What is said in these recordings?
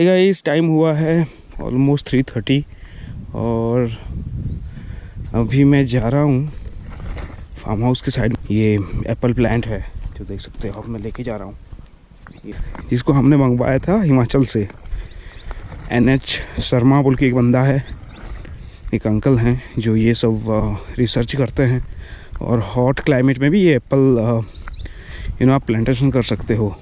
इस टाइम हुआ है ऑलमोस्ट थ्री थर्टी और अभी मैं जा रहा हूँ फार्म हाउस के साइड ये एप्पल प्लांट है, जो देख सकते हो अब मैं लेके जा रहा हूँ। जिसको हमने मंगवाया था हिमाचल से। एन एच शर्मा बोल के एक बंदा है, एक अंकल हैं, जो ये सब रिसर्च करते हैं। और हॉट क्लाइमेट में भी ये एप्पल यू नो आप प्लांटेशन कर सकते हो।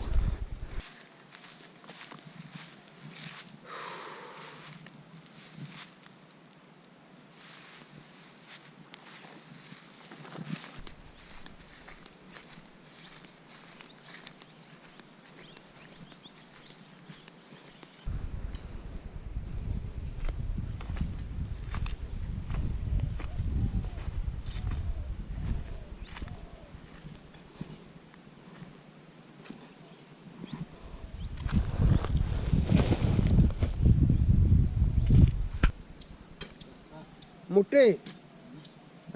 मोटे।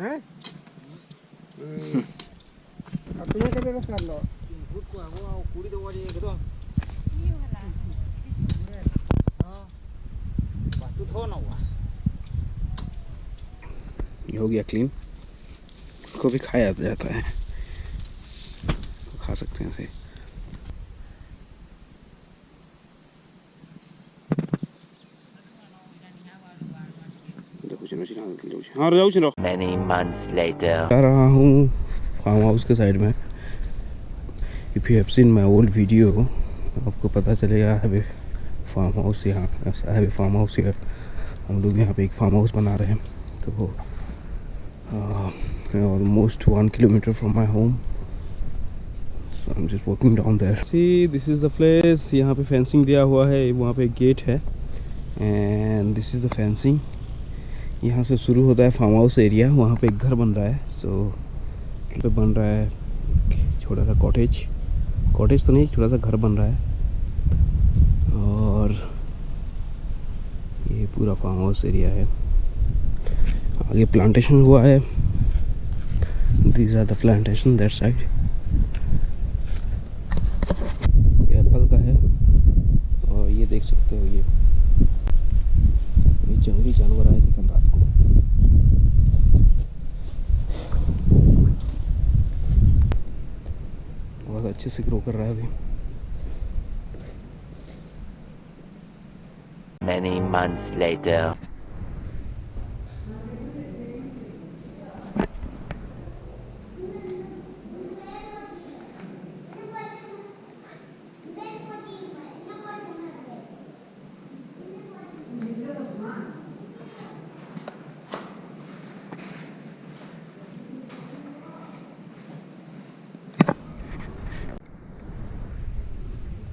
हैं? हम्म। अपने के कर लो भूत को दवा तो ये हो गया क्लीन को भी खाया जाता है। खा सकते हैं इसे Many months later. हूँ फार्म हाउस के साइड में if you have seen my old video आपको पता चलेगा हैव फार्म हाउस यहाँ हैव फार्म हाउस यहाँ हम लोग यहाँ पे एक फार्म हाउस बना रहे हैं तो almost one kilometre from my home So I'm just walking down there. See, this is the place. यहाँ पे फेंसिंग दिया हुआ है वहाँ पे गेट है and this is the fencing यहाँ से शुरू होता है फार्म हाउस एरिया वहाँ पे एक घर बन रहा है सो so, बन रहा है छोटा सा कॉटेज कॉटेज तो नहीं छोटा सा घर बन रहा है. और ये पूरा फार्म हाउस एरिया है. आगे प्लांटेशन हुआ है. These are the plantation that side ये एप्पल का है और ये देख सकते हो ये ये जंगली जानवर आए थे कल रात को बहुत अच्छे से ग्रो कर रहा है अभी Many months later.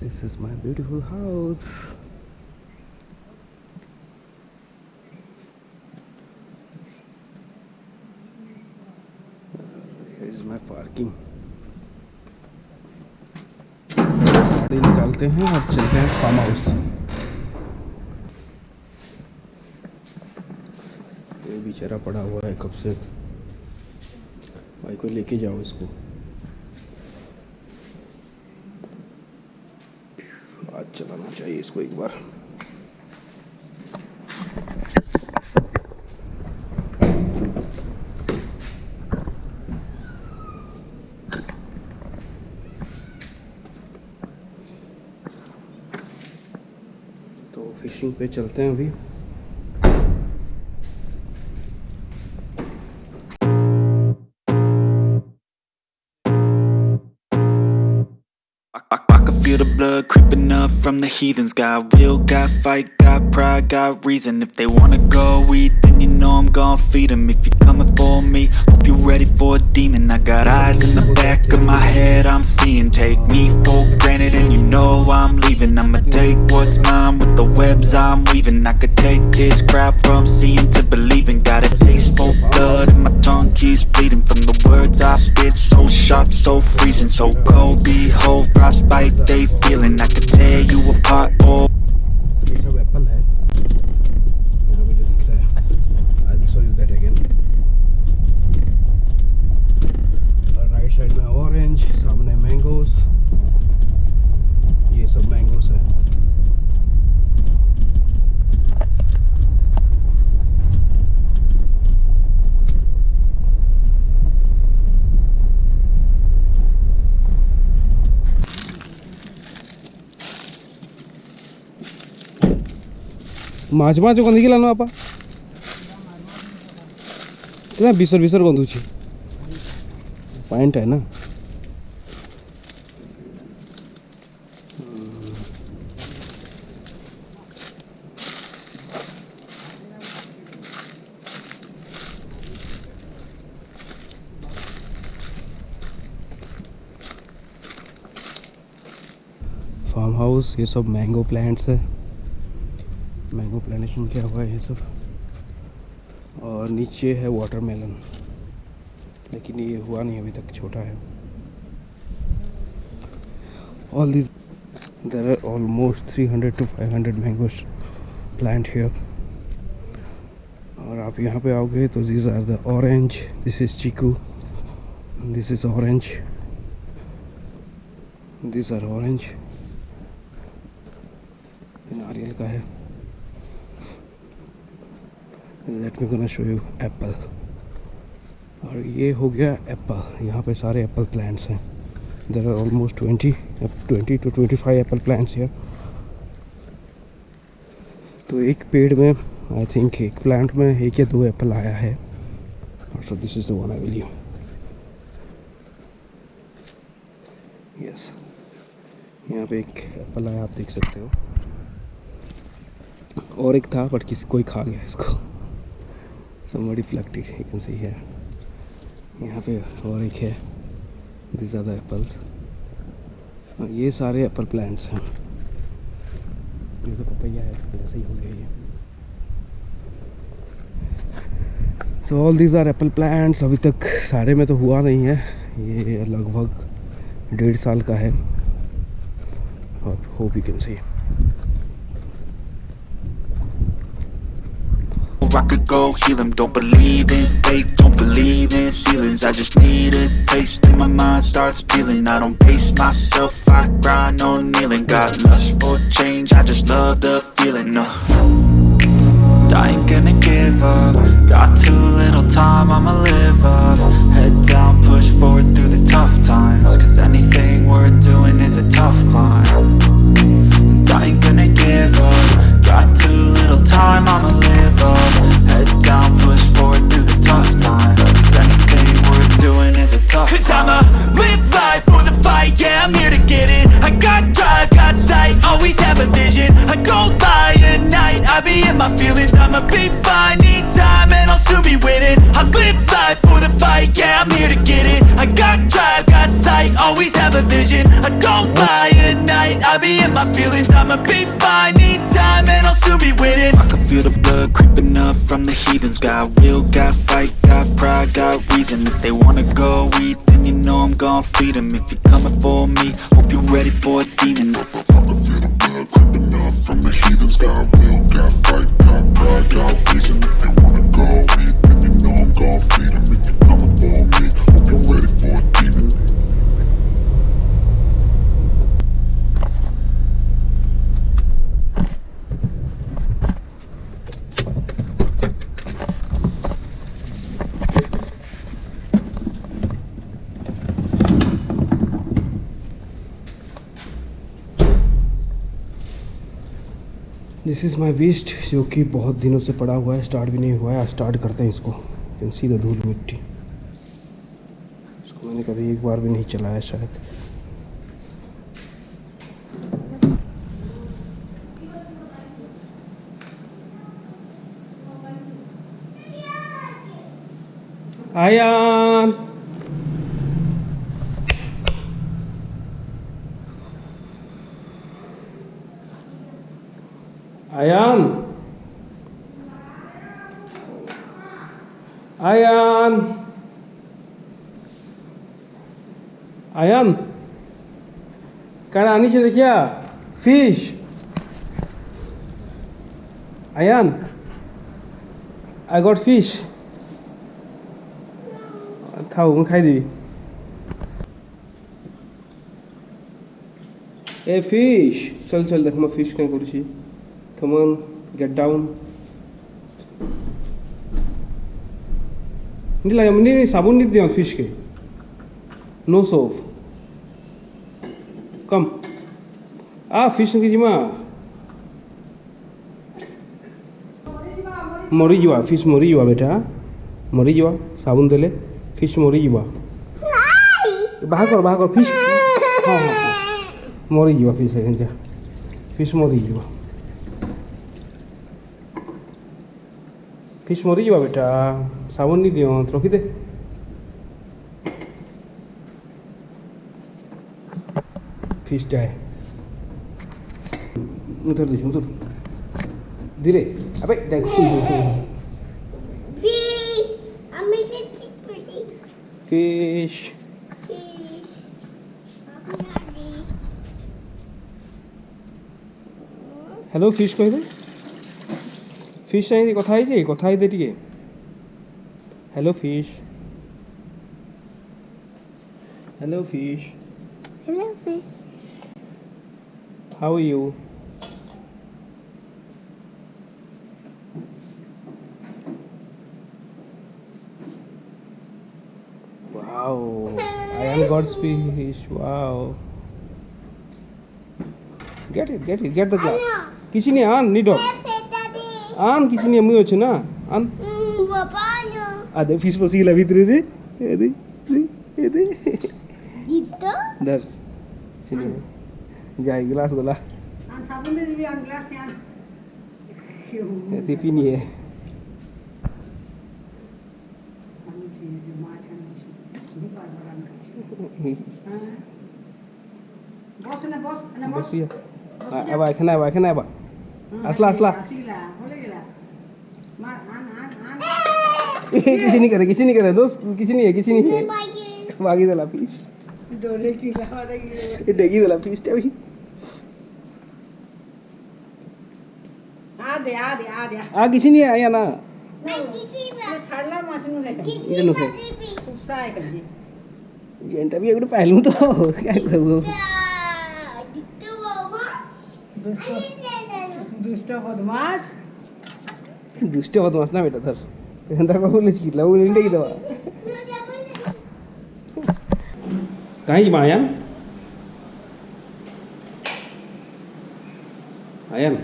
This is my beautiful house. Here is my parking. गाड़ी निकालते हैं और चलते हैं फार्म हाउस ये बेचारा पड़ा हुआ है कब से भाई को लेके जाओ इसको चलाना इसको एक बार तो फिशिंग पे चलते हैं अभी। From the heathens. Got will, got fight, got pride, got reason. If they wanna go eat, know I'm gon' feed them If you're coming for me, hope you're ready for a demon. I got eyes in the back of my head, I'm seeing. Take me for granted and you know I'm leaving. I'ma take what's mine with the webs I'm weaving. I could take this crowd from seeing to believing. Got a taste for blood and my tongue keeps bleeding. From the words I spit, so sharp, so freezing. So cold, behold, frostbite they feeling. I could tear you apart, oh ମାଛ ମାଛ ଗନ୍ଧିକି ଲାନ ବାପା ନା ବିଷର ବିଷର ଗନ୍ଧୁଛି ପାଣିଟା ନା farm house ये सब mango plants है mango plantation किया हुआ है सब? और नीचे है वाटरमेलन लेकिन ये हुआ नहीं, अभी तक छोटा है। All this there are almost 300 to 500 mangoes plant here और आप यहाँ पे आओगे तो this are the orange this is chikoo this is orange this are orange नारियल का है। Let me gonna show you apple और ये हो गया एप्पल यहाँ पे सारे एप्पल प्लांट्स हैं. There are almost twenty twenty two twenty five apple plants है तो एक पेड़ में आई थिंक एक प्लांट में एक या दो एप्पल आया है. और so this is the one I will you yes यहाँ पे एक एप्पल आया, आप देख सकते हो. और एक था बट किसी, कोई खा गया इसको. Somebody plucked it you can see here यहाँ पे और एक है दिस आर द एप्पल्स ये सारे एप्पल प्लांट्स हैं। ये तो पपैया है ऐसे ही हो गया ये। So all these are apple plants अभी तक सारे में तो हुआ नहीं है। ये लगभग डेढ़ साल का है। और hope you can see I could go heal them Don't believe in fate, don't believe in ceilings. I just need a taste and my mind starts peeling. I don't pace myself, I grind on kneeling. Got lust for change, I just love the feeling uh. I ain't gonna give up. Got too little time, I'ma live up. Head down, push forward through the tough times yeah, I'm here to get it. I got drive, got sight, always have a vision. I go by at night, I be in my feelings. I'ma be fine, need time, and I'll soon be winning. I can feel the blood creeping up from the heathens. Got will, got fight, got pride, got reason. If they wanna go eat, then you know I'm gon' feed them If you're coming for me, hope you're ready for a demon. I can feel the blood creeping up from the heathens. Got will, this is my waste जो कि बहुत दिनों से पड़ा हुआ है start भी नहीं हुआ है स्टार्ट करते हैं इसको। कैन सी धूल मिट्टी। इसको मैंने कभी एक बार भी नहीं चलाया शायद। आयान। আয়ান আয়ান আয়ান কারা আনিছে দেখিয়া fish Ayan I got fish থাও খাই দিবি এ ফিশ চল চল দেখ মই ফিশ কেন করছি Come on, get down. नहीं लगा नहीं नहीं साबुन नहीं दिया फ़िश के। नो सोप कम आ फ़िश के जिमा। मरी जीवा फ़िश मरी जीवा बेटा। मरी जीवा साबुन देले फ़िश मरी जीवा। बाहर कर बाहर कर फ़िश हाँ, हाँ हाँ मरी जीवा फ़िश है फ़िश मरी जीवा। ଫିସ୍ ମରିଯିବା ବେଟା ସାବୁନ ନି ଦିଅନ୍ତ ରଖିଦେ ଫିସ୍ଟା ମୁଁ ଥରେ ଦେଇଛି ମୁଁ ଥର ଧୀରେ ଆବେ fish. Hello, fish, koi hello fees କହିଦେ fees ସାଙ୍ଗେ କଥା ହେଇଛେ କଥା ହେଇଦେ ଟିକେ hello fish hello fish Hello, fish. How you Wow, I am God's fish. Wow. Get it, get it, get the glass. କିଛି ନାହିଁ ଆନ୍ ନିଡ आन किसी ने मुझे ना आन पापा आधे फ़िश पसी लगी थी रे ये दे ये दे दर सिने जाए ग्लास गला आन साबुन दे दी आन ग्लास यान ये तो फिर नहीं है बस ना बस ना बस ये अब आए खाना अब आए खाना अब असला असला किसी नहीं करे किसी नहीं करे दोस्त किसी नहीं है किसी नहीं है। मागी दला पीस। डोले की लावा डेगी दला पीस टे भाई। आ दे आ दे आ दे। आ किसी नहीं आया ना। मैं किसी में छड़ला माछ नु ले किसी में गुस्सा है दी। ये इंटा भी एक पहलू तो क्या कर? कहूँ दुष्ट बदमाश। ना बेटा धर एंदा को बोले चिकला वो इंटे की दवा कहीं जी आयन आयन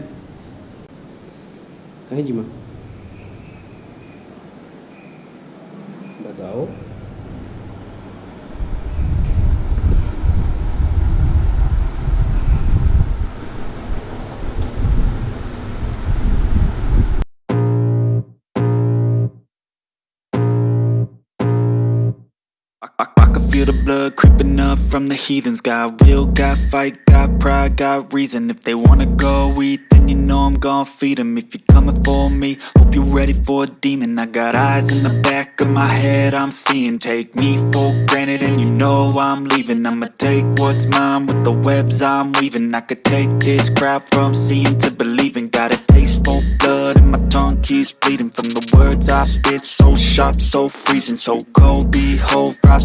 कहीं जी माँ बताओ from the heathens. Got will, got fight, got pride, got reason. If they wanna go eat, then you know I'm gonna feed them. If you're coming for me, hope you're ready for a demon. I got eyes in the back of my head, I'm seeing. Take me for granted, and you know I'm leaving. I'ma take what's mine with the webs I'm weaving. I could take this crowd from seeing to believing. Got a taste for blood, and my tongue keeps bleeding from the words I spit. So sharp, so freezing, so cold. Behold, frost